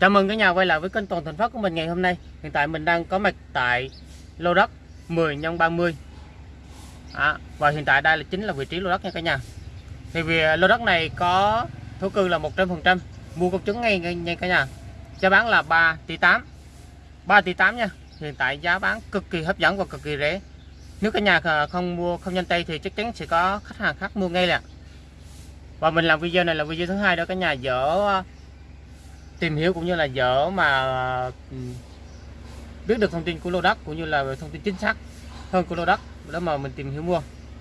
Chào mừng cả nhà quay lại với kênh Toàn Thành Phát của mình ngày hôm nay. Hiện tại mình đang có mặt tại lô đất 10 x 30. À, và hiện tại đây là chính là vị trí lô đất nha cả nhà. Thì vì lô đất này có thổ cư là 100%, mua công chứng ngay nha cả nhà. Giá bán là 3 tỷ 8. 3 tỷ 8 nha. Hiện tại giá bán cực kỳ hấp dẫn và cực kỳ rẻ. Nếu cả nhà không mua không nhanh tay thì chắc chắn sẽ có khách hàng khác mua ngay nè. Và mình làm video này là video thứ hai đó cả nhà dỡ tìm hiểu cũng như là dỡ mà ừ, biết được thông tin của lô đất cũng như là thông tin chính xác hơn của lô đất đó mà mình tìm hiểu mua.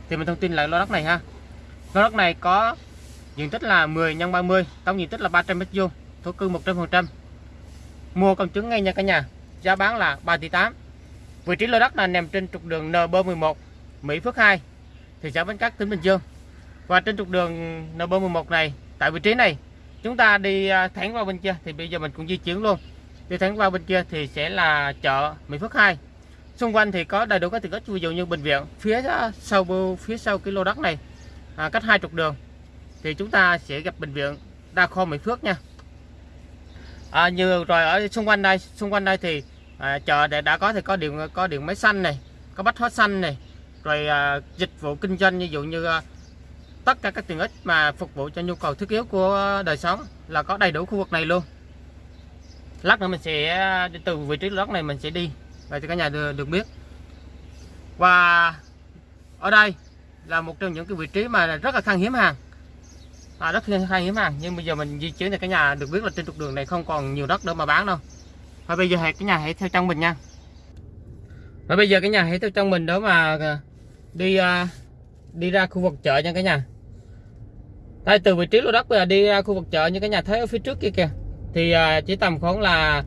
Thì mình thông tin là lô đất này ha. Lô đất này có diện tích là 10 x 30 tổng diện tích là 300 m2 thổ cư 100% mua công chứng ngay nha cả nhà, giá bán là 3 tỷ 8 vị trí lô đất là nằm trên trục đường NB11 Mỹ Phước 2 thị xã Bến Cát, tỉnh Bình Dương. Và trên trục đường NB11 này, tại vị trí này chúng ta đi à, thẳng vào bên kia thì bây giờ mình cũng di chuyển luôn. Đi thẳng vào bên kia thì sẽ là chợ Mỹ Phước 2 xung quanh thì có đầy đủ các tiện ích ví dụ như bệnh viện. Phía à, sau phía sau cái lô đất này à, cách hai trục đường thì chúng ta sẽ gặp bệnh viện đa khoa Mỹ Phước nha. À, như rồi ở xung quanh đây xung quanh đây thì à, chợ để đã có thì có điện có điện máy xanh này có bách hóa xanh này rồi à, dịch vụ kinh doanh ví dụ như à, tất cả các tiện ích mà phục vụ cho nhu cầu thiết yếu của đời sống là có đầy đủ khu vực này luôn. Lát nữa mình sẽ ờ, từ vị trí lót này mình sẽ đi và cho cả nhà được, được biết. Và ở đây là một trong những cái vị trí mà rất là khan hiếm hàng. À, rất khan hiếm hàng nhưng bây giờ mình di chuyển thì cả nhà được biết là trên trục đường này không còn nhiều đất để mà bán đâu. Và bây giờ hãy cả nhà hãy theo trong mình nha. Và bây giờ cả nhà hãy theo trong mình đó mà ờ, đi ờ, đi ra khu vực chợ nha cả nhà đây từ vị trí lô đất bây đi ra khu vực chợ như cái nhà thấy ở phía trước kia kìa. Thì à, chỉ tầm khoảng là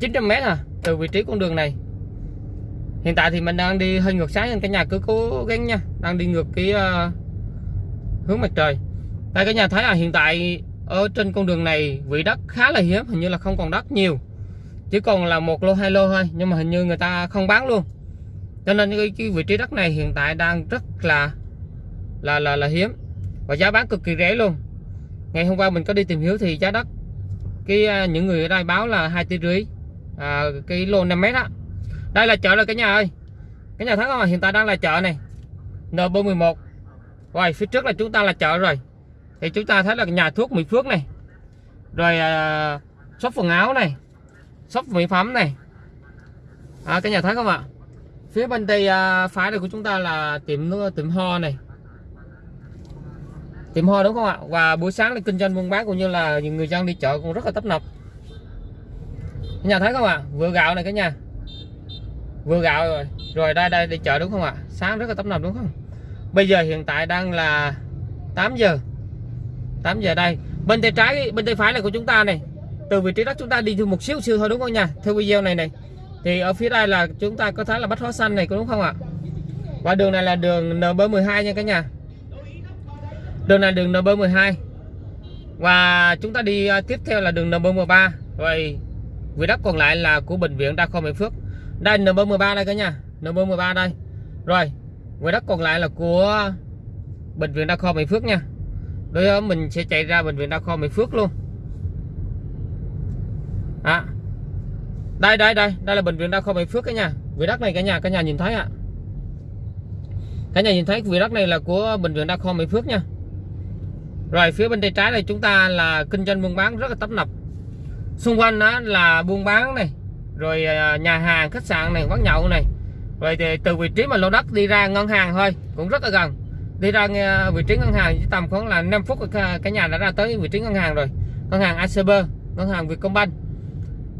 900 mét à từ vị trí con đường này. Hiện tại thì mình đang đi hơi ngược sáng nên cái nhà cứ cố gắng nha đang đi ngược cái uh, hướng mặt trời. Đây cái nhà thấy là hiện tại ở trên con đường này vị đất khá là hiếm hình như là không còn đất nhiều. Chỉ còn là một lô hai lô thôi nhưng mà hình như người ta không bán luôn. Cho nên cái, cái vị trí đất này hiện tại đang rất là là là là hiếm và giá bán cực kỳ rẻ luôn. Ngày hôm qua mình có đi tìm hiểu thì giá đất cái à, những người ở đây báo là hai tỷ rưỡi à, cái lô 5 mét á. Đây là chợ rồi cả nhà ơi. Cái nhà thấy không à, hiện tại đang là chợ này. N411 rồi phía trước là chúng ta là chợ rồi. Thì chúng ta thấy là nhà thuốc Mỹ Phước này. Rồi à, shop quần áo này. Shop mỹ phẩm này. À, cái nhà thấy không ạ. Phía bên tay à, phải này của chúng ta là tiệm tiệm ho này tiệm hoa đúng không ạ? Và buổi sáng là kinh doanh buôn bán cũng như là người dân đi chợ cũng rất là tấp nập. Cả nhà thấy không ạ? Vừa gạo này cả nhà. Vừa gạo rồi. Rồi đây đây đi chợ đúng không ạ? Sáng rất là tấp nập đúng không? Bây giờ hiện tại đang là 8 giờ. 8 giờ đây. Bên tay trái, bên tay phải này của chúng ta này. Từ vị trí đó chúng ta đi thêm một xíu xíu thôi đúng không nha? Theo video này này. Thì ở phía đây là chúng ta có thấy là bách hóa xanh này có đúng không ạ? Và đường này là đường NB12 nha cả nhà đường này đường NB12 và chúng ta đi à, tiếp theo là đường NB13 rồi vị đất còn lại là của bệnh viện đa khoa Mỹ Phước. Đây NB13 đây cả nhà. NB13 đây. Rồi vị đất còn lại là của bệnh viện đa khoa Mỹ Phước nha. Đối với mình sẽ chạy ra bệnh viện đa khoa Mỹ Phước luôn. À, đây đây đây. Đây là bệnh viện đa khoa Mỹ Phước cả nhà. Vị đất này cả nhà cả nhà nhìn thấy ạ. À. cả nhà nhìn thấy vị đất này là của bệnh viện đa khoa Mỹ Phước nha rồi phía bên tay trái này chúng ta là kinh doanh buôn bán rất là tấp nập. Xung quanh đó là buôn bán này rồi à, nhà hàng khách sạn này quán nhậu này. Rồi thì từ vị trí mà lô đất đi ra ngân hàng thôi cũng rất là gần. Đi ra à, vị trí ngân hàng chỉ tầm khoảng là 5 phút cả nhà đã ra tới vị trí ngân hàng rồi. Ngân hàng ACB ngân hàng Vietcombank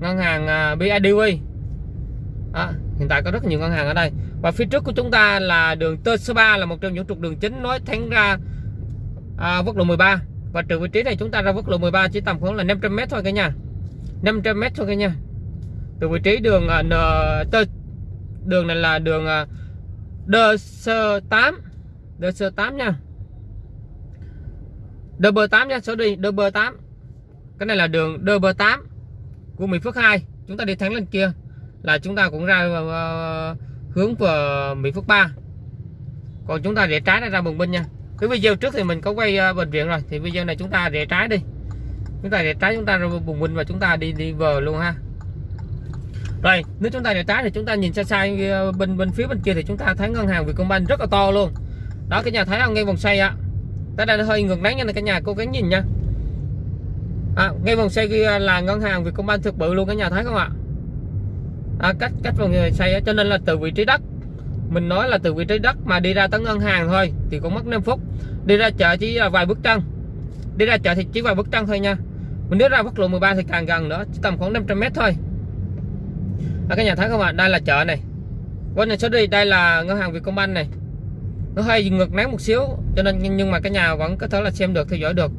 ngân hàng BIDV à, hiện tại có rất nhiều ngân hàng ở đây. Và phía trước của chúng ta là đường T số 3 là một trong những trục đường chính nối thẳng ra à, quốc lộ 13 và từ vị trí này chúng ta ra quốc lộ 13 chỉ tầm khoảng là 500m thôi cả nhà. 500m thôi cả nhà. Từ vị trí đường uh, N, tơ, đường này là đường uh, Đơ Sơ 8 Đơ Sơ 8 nha. DB8 nha số đi DB8 cái này là đường DB8 của Mỹ Phước 2 chúng ta đi thẳng lên kia là chúng ta cũng ra uh, hướng về Mỹ Phước 3 còn chúng ta để trái ra bùng binh nha cái video trước thì mình có quay uh, bệnh viện rồi. Thì video này chúng ta rẽ trái đi. Chúng ta rẽ trái chúng ta ra bùng minh và chúng ta đi đi vờ luôn ha. Rồi nếu chúng ta rẽ trái thì chúng ta nhìn xa xa ờ, bên bên phía bên kia thì chúng ta thấy ngân hàng Vietcombank rất là to luôn. Đó cái nhà thấy không ngay vòng xoay ạ. Tới đây nó hơi ngược nắng nha cả nhà cố gắng nhìn nha. À, ngay vòng xoay kia là ngân hàng Vietcombank thực bự luôn cả nhà thấy không ạ? À, cách cách vòng xoay cho nên là từ vị trí đất mình nói là từ vị trí đất mà đi ra tới ngân hàng thôi thì cũng mất 5 phút. Đi ra chợ chỉ là vài bước chân. Đi ra chợ thì chỉ vài bước chân thôi nha. Mình nếu ra quốc lộ 13 thì càng gần nữa chỉ tầm khoảng 500 mét thôi. À, các nhà thấy không ạ? Đây là chợ này. Quên này số đi đây là ngân hàng Vietcombank này. Nó hơi ngược nắng một xíu cho nên nhưng mà cái nhà vẫn có thể là xem được theo dõi được.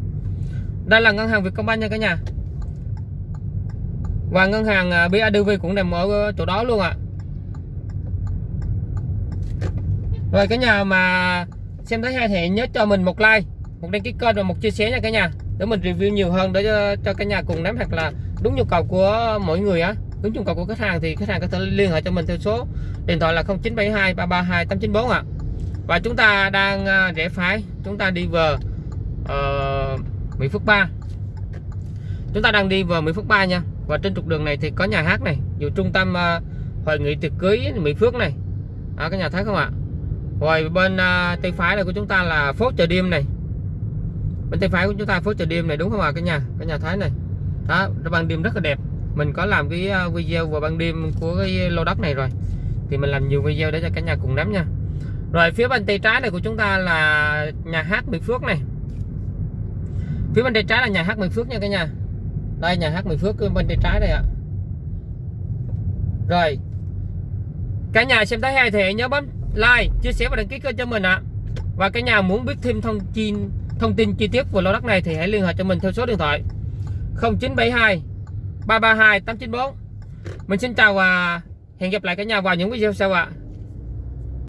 Đây là ngân hàng Vietcombank nha cả nhà. Và ngân hàng à, BIDV cũng nằm ở chỗ đó luôn ạ. Rồi cả nhà mà xem thấy hay thì nhớ cho mình một like một đăng ký kênh và một chia sẻ nha cả nhà để mình review nhiều hơn để cho, cho cả nhà cùng nắm hoặc là đúng nhu cầu của mỗi người á. Đúng nhu cầu của khách hàng thì khách hàng có thể liên hệ cho mình theo số điện thoại là 0972 332 894 ạ. Và chúng ta đang à, rẽ phải chúng ta đi về uh, Mỹ Phước 3 chúng ta đang đi vào Mỹ Phước 3 nha. Và trên trục đường này thì có nhà hát này dù trung tâm uh, hội nghị tiệc cưới Mỹ Phước này. À, các nhà thấy không ạ? Rồi bên uh, tay phải này của chúng ta là phố chợ đêm này. Bên tay phải của chúng ta phố chợ đêm này đúng không ạ? Cả nhà cả nhà thấy này. Đó ban đêm rất là đẹp. Mình có làm cái à, video vào ban đêm của cái lô đất này rồi. Thì mình làm nhiều video để cho cả nhà cùng nắm nha. Rồi phía bên tay trái này của chúng ta là nhà hát Mỹ Phước này. Phía bên tay trái là nhà hát Mỹ Phước nha cả nhà. Đây nhà hát Mỹ Phước bên tay trái đây ạ. Rồi cả nhà xem thấy hay thì nhớ bấm like, chia sẻ và đăng ký kênh cho mình ạ. Và cả nhà muốn biết thêm thông tin thông tin chi tiết về lô đất này thì hãy liên hệ cho mình theo số điện thoại 0972 332 894 mình xin chào và hẹn gặp lại cả nhà vào những video sau ạ.